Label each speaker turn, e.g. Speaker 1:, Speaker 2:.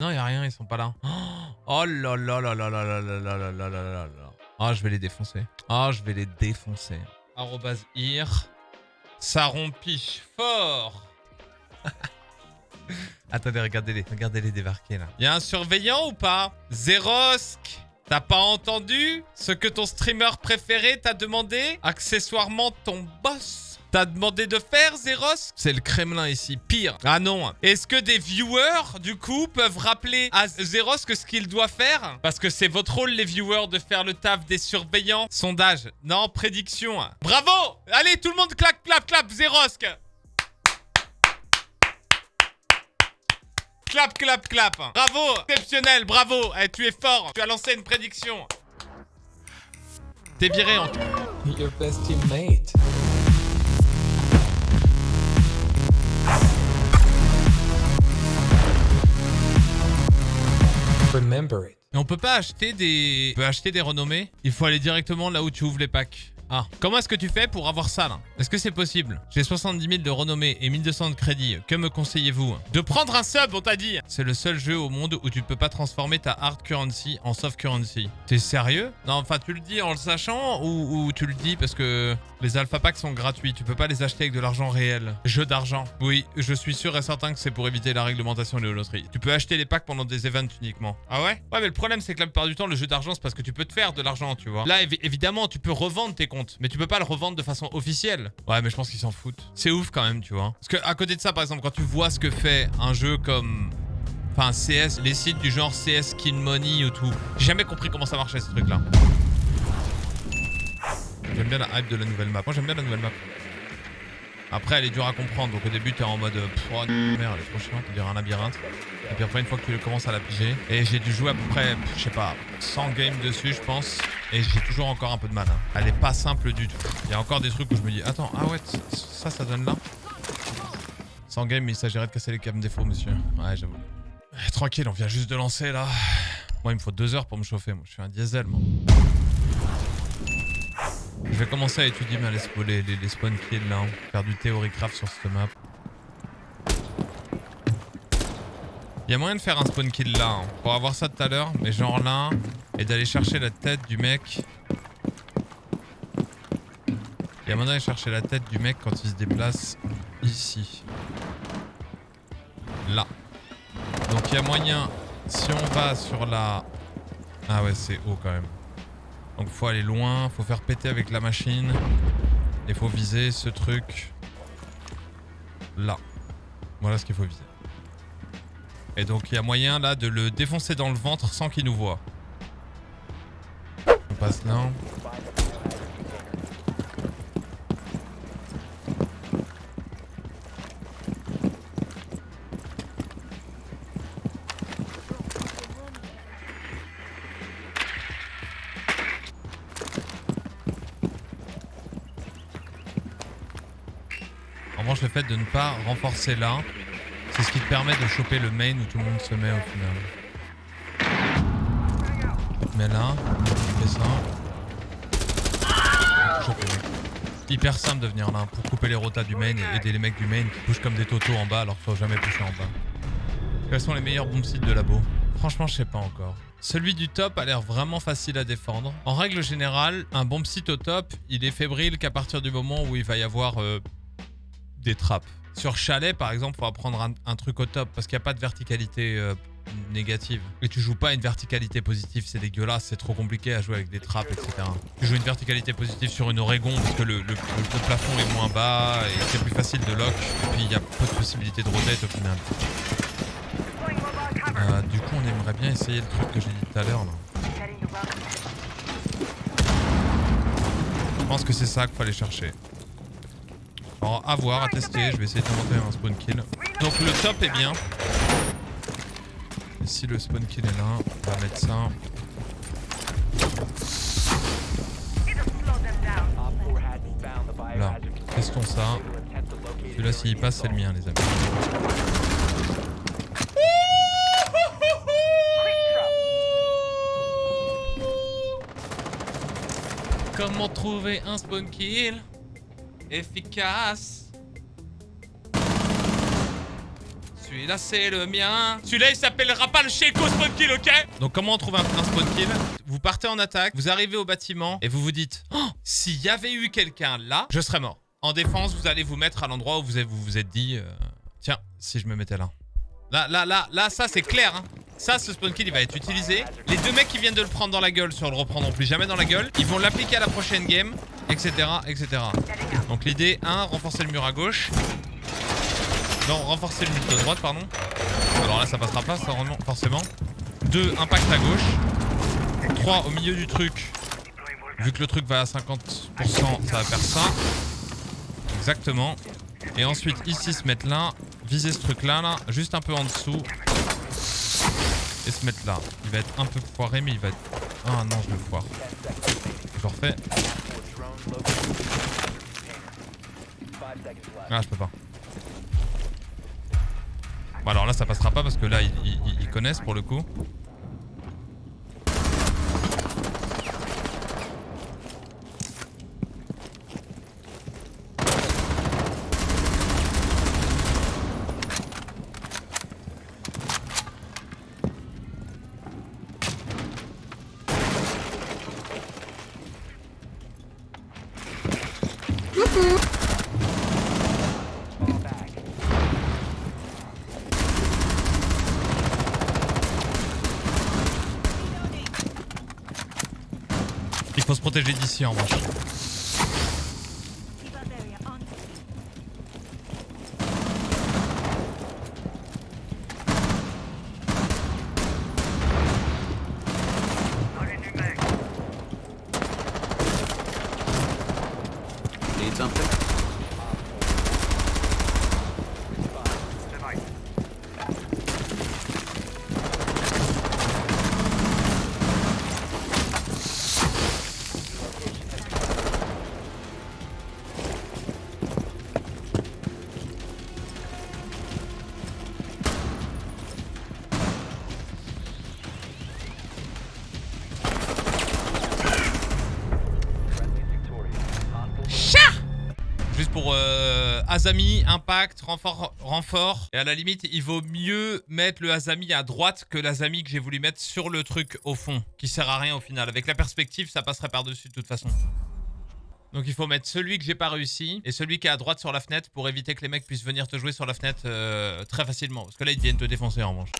Speaker 1: Non, y a rien, ils sont pas là. Oh là là là là là là là là là là là là. Ah, je vais les défoncer. Ah, je vais les défoncer. Arrobase ir. Ça rompiche fort. Attendez, regardez-les. Regardez-les débarquer là. Y a un surveillant ou pas Zerosk T'as pas entendu ce que ton streamer préféré t'a demandé Accessoirement ton boss T'as demandé de faire, Zeros C'est le Kremlin ici, pire. Ah non. Est-ce que des viewers, du coup, peuvent rappeler à Zeros que ce qu'il doit faire? Parce que c'est votre rôle, les viewers, de faire le taf des surveillants. Sondage. Non, prédiction. Bravo Allez, tout le monde clap, clap, clap, Zerosk Clap, clap, clap. Bravo. Exceptionnel, bravo. Eh, tu es fort. Tu as lancé une prédiction. T'es viré en...
Speaker 2: Your best teammate.
Speaker 1: Et on peut pas acheter des... Acheter des renommées Il faut aller directement là où tu ouvres les packs. Ah, comment est-ce que tu fais pour avoir ça là Est-ce que c'est possible J'ai 70 000 de renommée et 1200 de crédit. Que me conseillez-vous De prendre un sub, on t'a dit C'est le seul jeu au monde où tu ne peux pas transformer ta hard currency en soft currency. T'es sérieux Non, enfin, tu le dis en le sachant ou, tu le dis parce que les alpha packs sont gratuits. Tu peux pas les acheter avec de l'argent réel. Jeu d'argent. Oui, je suis sûr et certain que c'est pour éviter la réglementation des loteries. Tu peux acheter les packs pendant des events uniquement. Ah ouais Ouais, mais le problème, c'est que la plupart du temps, le jeu d'argent, c'est parce que tu peux te faire de l'argent, tu vois. Là, évi- évidemment, tu peux revendre tes comptes, mais tu peux pas le revendre de façon officielle. Ouais, mais je pense qu'ils s'en foutent. C'est ouf quand même, tu vois. Parce que à côté de ça, par exemple, quand tu vois ce que fait un jeu comme... Enfin, CS, les sites du genre CS Skin Money ou tout. J'ai jamais compris comment ça marchait, ce truc-là. J'aime bien la hype de la nouvelle map. Moi, j'aime bien la nouvelle map. Après, elle est dure à comprendre. Donc, au début, t'es en mode euh, oh, merde, elle est trop chiante. Un labyrinthe. Et puis après, une fois que tu commences à la piger. Et j'ai dû jouer à peu près, je sais pas, 100 games dessus, je pense. Et j'ai toujours encore un peu de mal. hein. Elle est pas simple du tout. Il y a encore des trucs où je me dis, attends, ah ouais, ça, ça donne là. 100 games, mais il s'agirait de casser les câbles défauts, monsieur. Ouais, j'avoue. Tranquille, on vient juste de lancer là. Moi, il me faut deux heures pour me chauffer. Moi, je suis un diesel, moi. Je vais commencer à étudier les, les, les spawn kills là. hein. Faire du théorie craft sur cette map. Il y a moyen de faire un spawn kill là. hein. Pour avoir ça tout à l'heure, mais genre là. Et d'aller chercher la tête du mec. Il y a moyen d'aller chercher la tête du mec quand il se déplace ici. Là. Donc il y a moyen, si on va sur la... Ah ouais, c'est haut quand même. Donc faut aller loin, faut faire péter avec la machine. Et faut viser ce truc là. Voilà ce qu'il faut viser. Et donc il y a moyen là de le défoncer dans le ventre sans qu'il nous voit. On passe là. En revanche, le fait de ne pas renforcer là, c'est ce qui te permet de choper le main où tout le monde se met au final. Mets là, fais ça. Mecs. Hyper simple de venir là pour couper les rotas du main et aider les mecs du main qui bougent comme des totos en bas alors qu'il faut jamais pousser en bas. Quels sont les meilleurs bomb sites de labo? Franchement, je sais pas encore. Celui du top a l'air vraiment facile à défendre. En règle générale, un bomb site au top, il est fébrile qu'à partir du moment où il va y avoir euh, des trappes. Sur chalet, par exemple, il faudra prendre un, truc au top parce qu'il n'y a pas de verticalité euh, négative. Et tu joues pas une verticalité positive, c'est dégueulasse, c'est trop compliqué à jouer avec des trappes, etc. Tu joues une verticalité positive sur une Oregon parce que le, plafond est moins bas et c'est plus facile de lock. Et puis il y a peu de possibilités de rotate au final. Euh, du coup, on aimerait bien essayer le truc que j'ai dit tout à l'heure. Je pense que c'est ça qu'il fallait chercher. Alors, à voir, à tester. Je vais essayer d'inventer un spawn kill. Donc, le top est bien. Et si le spawn kill est là, on va mettre ça. Là, testons ça. Celui-là, s'il passe, c'est le mien, les amis. Comment trouver un spawn kill? Efficace Celui-là, c'est le mien. Celui-là, il s'appellera pas le Sheiko Spawn Kill, ok? Donc, comment on trouve un, spawn kill? Vous partez en attaque, vous arrivez au bâtiment et vous vous dites oh, s'il y avait eu quelqu'un là, je serais mort. En défense, vous allez vous mettre à l'endroit où vous vous, êtes dit euh, tiens, si je me mettais là. Là, là, là, là, ça, c'est clair. Hein. Ça, ce spawn kill, il va être utilisé. Les deux mecs qui viennent de le prendre dans la gueule, sur le reprendront plus jamais dans la gueule. Ils vont l'appliquer à la prochaine game, etc., etc. Donc l'idée, 1, renforcer le mur à gauche. Non, renforcer le mur de droite, pardon. Alors là, ça passera pas, ça, forcément. 2, impact à gauche. 3, au milieu du truc. Vu que le truc va à 50%, ça va faire ça. Exactement. Et ensuite, ici, se mettre là. Viser ce truc-là, là. Juste un peu en dessous. Et se mettre là. Il va être un peu foiré, mais il va être... Ah non, je le foire. Je refais. Ah, je peux pas. Bon, alors là, ça passera pas parce que là, ils, ils connaissent pour le coup. Il faut se protéger d'ici en revanche.
Speaker 3: Something?
Speaker 1: Azami, Impact, renfort, renfort. Et à la limite, il vaut mieux mettre le Azami à droite que l'Azami que j'ai voulu mettre sur le truc au fond. Qui sert à rien au final. Avec la perspective, ça passerait par-dessus de toute façon. Donc il faut mettre celui que j'ai pas réussi et celui qui est à droite sur la fenêtre pour éviter que les mecs puissent venir te jouer sur la fenêtre euh, très facilement. Parce que là, ils viennent te défoncer en revanche.